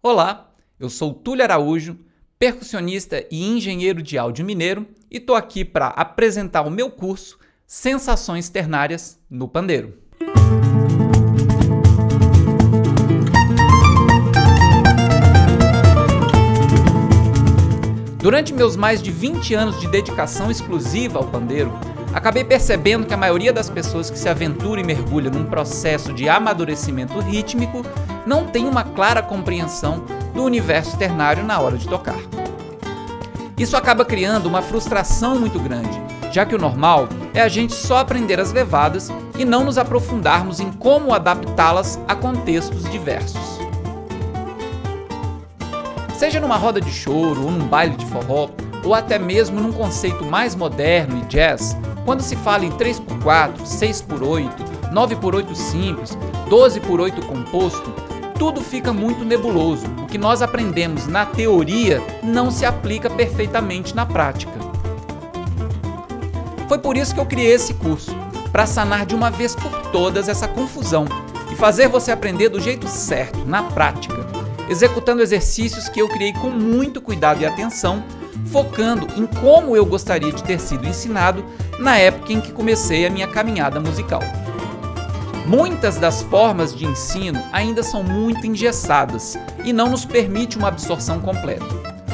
Olá, eu sou Túlio Araújo, percussionista e engenheiro de áudio mineiro e estou aqui para apresentar o meu curso Sensações Ternárias no Pandeiro. Durante meus mais de 20 anos de dedicação exclusiva ao pandeiro, acabei percebendo que a maioria das pessoas que se aventura e mergulha num processo de amadurecimento rítmico não tem uma clara compreensão do universo ternário na hora de tocar. Isso acaba criando uma frustração muito grande, já que o normal é a gente só aprender as levadas e não nos aprofundarmos em como adaptá-las a contextos diversos. Seja numa roda de choro ou num baile de forró, ou até mesmo num conceito mais moderno e jazz, quando se fala em 3x4, 6x8, 9x8 simples, 12x8 composto, tudo fica muito nebuloso. O que nós aprendemos na teoria não se aplica perfeitamente na prática. Foi por isso que eu criei esse curso, para sanar de uma vez por todas essa confusão e fazer você aprender do jeito certo, na prática, executando exercícios que eu criei com muito cuidado e atenção, focando em como eu gostaria de ter sido ensinado na época em que comecei a minha caminhada musical. Muitas das formas de ensino ainda são muito engessadas e não nos permite uma absorção completa.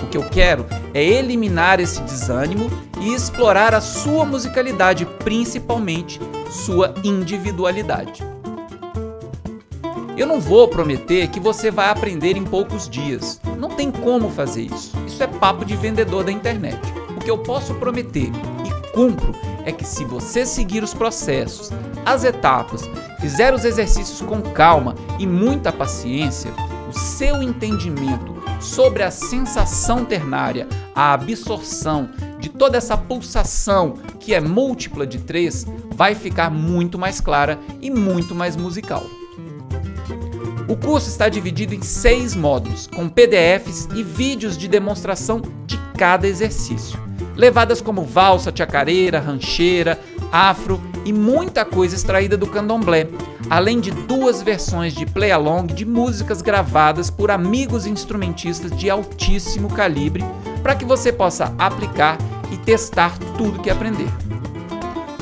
O que eu quero é eliminar esse desânimo e explorar a sua musicalidade, principalmente sua individualidade. Eu não vou prometer que você vai aprender em poucos dias. Não tem como fazer isso. Isso é papo de vendedor da internet. O que eu posso prometer e cumpro é que se você seguir os processos, as etapas, fizer os exercícios com calma e muita paciência, o seu entendimento sobre a sensação ternária, a absorção de toda essa pulsação que é múltipla de três, vai ficar muito mais clara e muito mais musical. O curso está dividido em seis módulos, com PDFs e vídeos de demonstração de cada exercício. Levadas como valsa, chacareira, rancheira, afro e muita coisa extraída do candomblé, além de duas versões de play-along de músicas gravadas por amigos instrumentistas de altíssimo calibre para que você possa aplicar e testar tudo que aprender.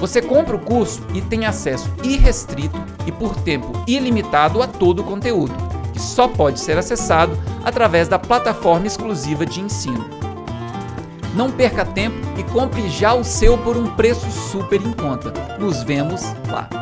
Você compra o curso e tem acesso irrestrito e por tempo ilimitado a todo o conteúdo, que só pode ser acessado através da plataforma exclusiva de ensino. Não perca tempo e compre já o seu por um preço super em conta. Nos vemos lá!